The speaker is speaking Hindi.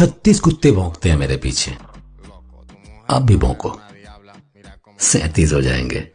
छत्तीस कुत्ते भौंकते हैं मेरे पीछे। अब भी भौंको। सैतीस हो जाएँगे।